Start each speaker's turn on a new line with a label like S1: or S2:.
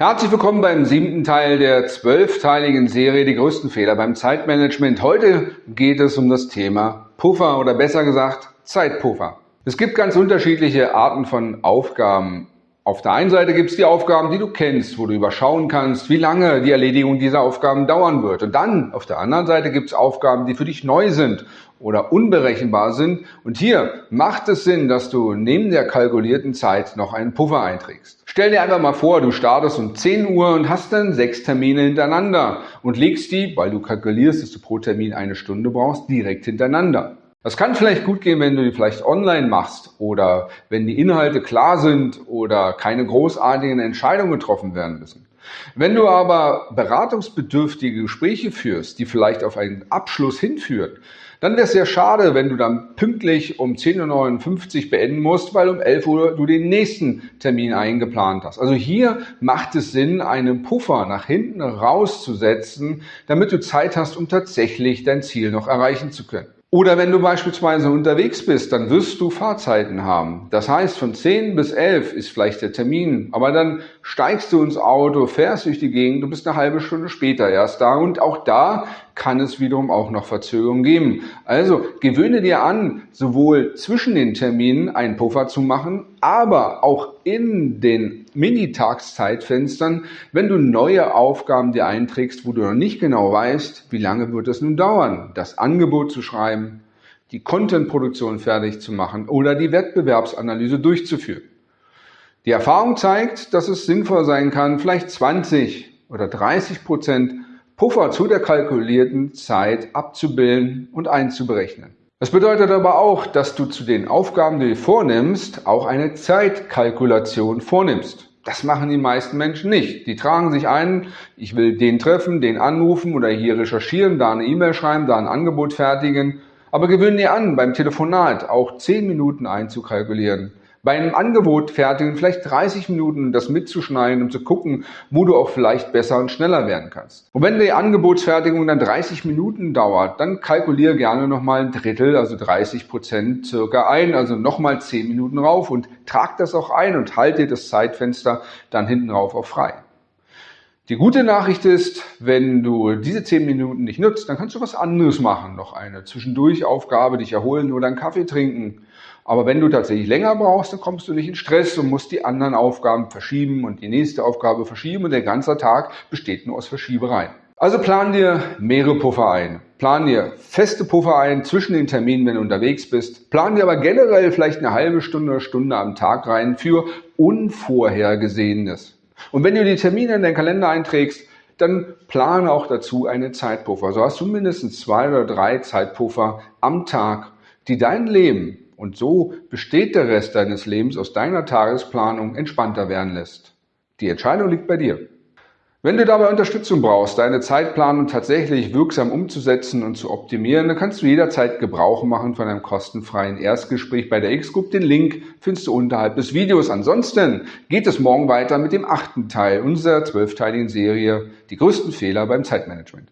S1: Herzlich willkommen beim siebten Teil der zwölfteiligen Serie Die größten Fehler beim Zeitmanagement. Heute geht es um das Thema Puffer oder besser gesagt Zeitpuffer. Es gibt ganz unterschiedliche Arten von Aufgaben auf der einen Seite gibt es die Aufgaben, die du kennst, wo du überschauen kannst, wie lange die Erledigung dieser Aufgaben dauern wird. Und dann auf der anderen Seite gibt es Aufgaben, die für dich neu sind oder unberechenbar sind. Und hier macht es Sinn, dass du neben der kalkulierten Zeit noch einen Puffer einträgst. Stell dir einfach mal vor, du startest um 10 Uhr und hast dann sechs Termine hintereinander und legst die, weil du kalkulierst, dass du pro Termin eine Stunde brauchst, direkt hintereinander. Das kann vielleicht gut gehen, wenn du die vielleicht online machst oder wenn die Inhalte klar sind oder keine großartigen Entscheidungen getroffen werden müssen. Wenn du aber beratungsbedürftige Gespräche führst, die vielleicht auf einen Abschluss hinführen, dann wäre es sehr schade, wenn du dann pünktlich um 10.59 Uhr beenden musst, weil um 11 Uhr du den nächsten Termin eingeplant hast. Also hier macht es Sinn, einen Puffer nach hinten rauszusetzen, damit du Zeit hast, um tatsächlich dein Ziel noch erreichen zu können. Oder wenn du beispielsweise unterwegs bist, dann wirst du Fahrzeiten haben. Das heißt, von 10 bis 11 ist vielleicht der Termin, aber dann steigst du ins Auto, fährst durch die Gegend, du bist eine halbe Stunde später erst da und auch da kann es wiederum auch noch Verzögerungen geben. Also gewöhne dir an, sowohl zwischen den Terminen einen Puffer zu machen, aber auch in den Minitagszeitfenstern, wenn du neue Aufgaben dir einträgst, wo du noch nicht genau weißt, wie lange wird es nun dauern, das Angebot zu schreiben, die Contentproduktion fertig zu machen oder die Wettbewerbsanalyse durchzuführen. Die Erfahrung zeigt, dass es sinnvoll sein kann, vielleicht 20 oder 30 Prozent Puffer zu der kalkulierten Zeit abzubilden und einzuberechnen. Das bedeutet aber auch, dass du zu den Aufgaben, die du vornimmst, auch eine Zeitkalkulation vornimmst. Das machen die meisten Menschen nicht. Die tragen sich ein, ich will den treffen, den anrufen oder hier recherchieren, da eine E-Mail schreiben, da ein Angebot fertigen. Aber gewöhnen dir an, beim Telefonat auch 10 Minuten einzukalkulieren bei einem Angebot fertigen, vielleicht 30 Minuten das mitzuschneiden, um zu gucken, wo du auch vielleicht besser und schneller werden kannst. Und wenn die Angebotsfertigung dann 30 Minuten dauert, dann kalkuliere gerne nochmal ein Drittel, also 30 Prozent circa ein, also nochmal 10 Minuten rauf und trag das auch ein und halte das Zeitfenster dann hinten rauf auch frei. Die gute Nachricht ist, wenn du diese 10 Minuten nicht nutzt, dann kannst du was anderes machen. Noch eine zwischendurch Aufgabe, dich erholen oder einen Kaffee trinken. Aber wenn du tatsächlich länger brauchst, dann kommst du nicht in Stress und musst die anderen Aufgaben verschieben und die nächste Aufgabe verschieben und der ganze Tag besteht nur aus Verschiebereien. Also plan dir mehrere Puffer ein. Plan dir feste Puffer ein zwischen den Terminen, wenn du unterwegs bist. Plan dir aber generell vielleicht eine halbe Stunde oder Stunde am Tag rein für Unvorhergesehenes. Und wenn du die Termine in deinen Kalender einträgst, dann plane auch dazu einen Zeitpuffer. So hast du mindestens zwei oder drei Zeitpuffer am Tag, die dein Leben und so besteht der Rest deines Lebens aus deiner Tagesplanung entspannter werden lässt. Die Entscheidung liegt bei dir. Wenn du dabei Unterstützung brauchst, deine Zeitplanung tatsächlich wirksam umzusetzen und zu optimieren, dann kannst du jederzeit Gebrauch machen von einem kostenfreien Erstgespräch bei der X-Group. Den Link findest du unterhalb des Videos. Ansonsten geht es morgen weiter mit dem achten Teil unserer zwölfteiligen Serie Die größten Fehler beim Zeitmanagement.